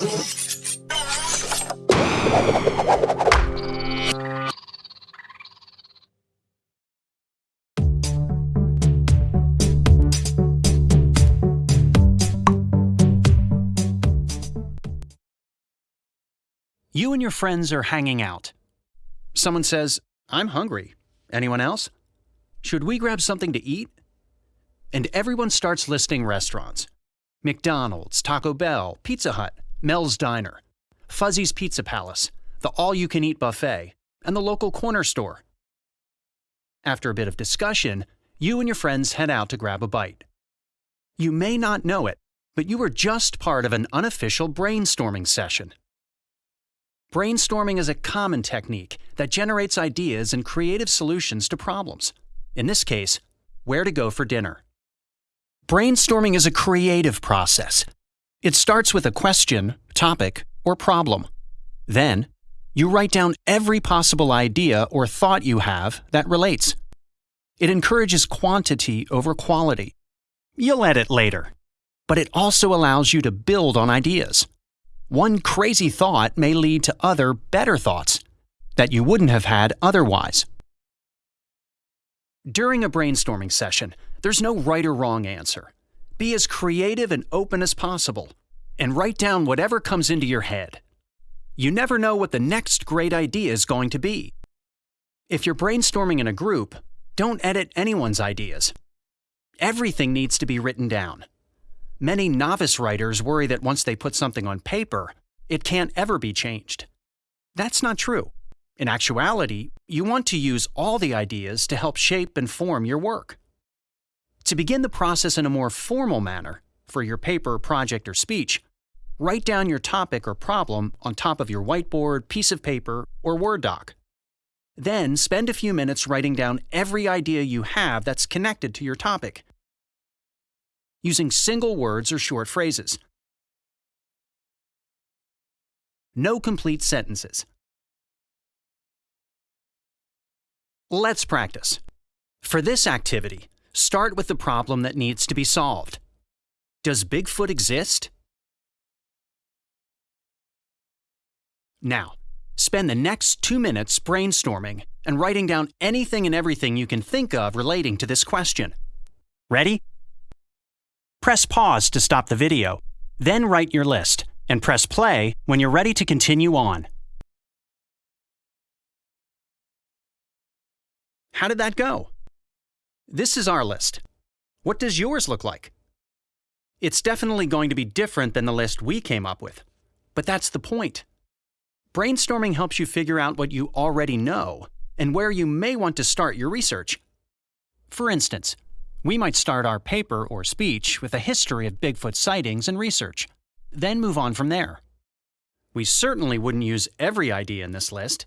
You and your friends are hanging out. Someone says, I'm hungry. Anyone else? Should we grab something to eat? And everyone starts listing restaurants McDonald's, Taco Bell, Pizza Hut, Mel's Diner, Fuzzy's Pizza Palace, the all you can eat buffet, and the local corner store. After a bit of discussion, you and your friends head out to grab a bite. You may not know it, but you were just part of an unofficial brainstorming session. Brainstorming is a common technique that generates ideas and creative solutions to problems. In this case, where to go for dinner. Brainstorming is a creative process. It starts with a question, topic, or problem. Then, you write down every possible idea or thought you have that relates. It encourages quantity over quality. You'll edit later, but it also allows you to build on ideas. One crazy thought may lead to other, better thoughts that you wouldn't have had otherwise. During a brainstorming session, there's no right or wrong answer. Be as creative and open as possible, and write down whatever comes into your head. You never know what the next great idea is going to be. If you're brainstorming in a group, don't edit anyone's ideas. Everything needs to be written down. Many novice writers worry that once they put something on paper, it can't ever be changed. That's not true. In actuality, you want to use all the ideas to help shape and form your work. To begin the process in a more formal manner, for your paper, project, or speech, write down your topic or problem on top of your whiteboard, piece of paper, or Word doc. Then spend a few minutes writing down every idea you have that's connected to your topic using single words or short phrases. No complete sentences. Let's practice. For this activity, start with the problem that needs to be solved. Does Bigfoot exist? Now, spend the next two minutes brainstorming and writing down anything and everything you can think of relating to this question. Ready? Press pause to stop the video, then write your list, and press play when you're ready to continue on. How did that go? This is our list. What does yours look like? It's definitely going to be different than the list we came up with. But that's the point. Brainstorming helps you figure out what you already know and where you may want to start your research. For instance, we might start our paper or speech with a history of Bigfoot sightings and research, then move on from there. We certainly wouldn't use every idea in this list,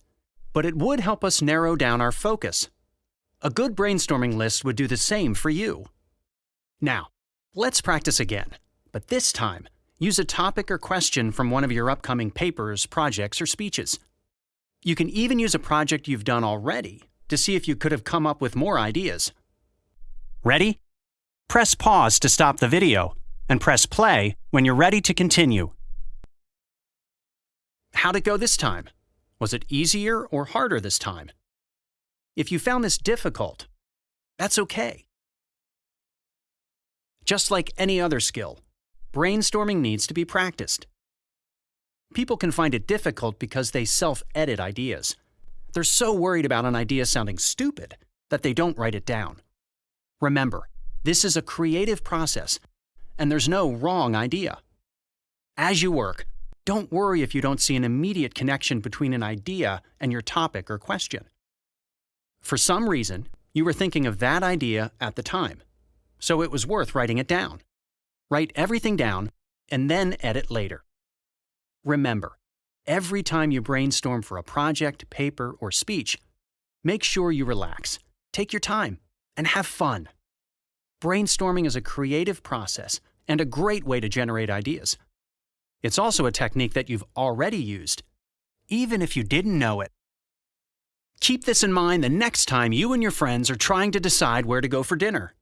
but it would help us narrow down our focus. A good brainstorming list would do the same for you. Now, let's practice again, but this time, use a topic or question from one of your upcoming papers, projects, or speeches. You can even use a project you've done already to see if you could have come up with more ideas. Ready? Press pause to stop the video, and press play when you're ready to continue. How'd it go this time? Was it easier or harder this time? If you found this difficult, that's okay. Just like any other skill, brainstorming needs to be practiced. People can find it difficult because they self-edit ideas. They're so worried about an idea sounding stupid that they don't write it down. Remember, this is a creative process, and there's no wrong idea. As you work, don't worry if you don't see an immediate connection between an idea and your topic or question. For some reason, you were thinking of that idea at the time, so it was worth writing it down. Write everything down and then edit later. Remember, every time you brainstorm for a project, paper, or speech, make sure you relax, take your time, and have fun. Brainstorming is a creative process and a great way to generate ideas. It's also a technique that you've already used, even if you didn't know it. Keep this in mind the next time you and your friends are trying to decide where to go for dinner.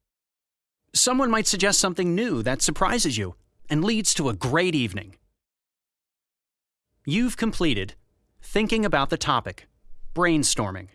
Someone might suggest something new that surprises you and leads to a great evening. You've completed Thinking About the Topic, Brainstorming.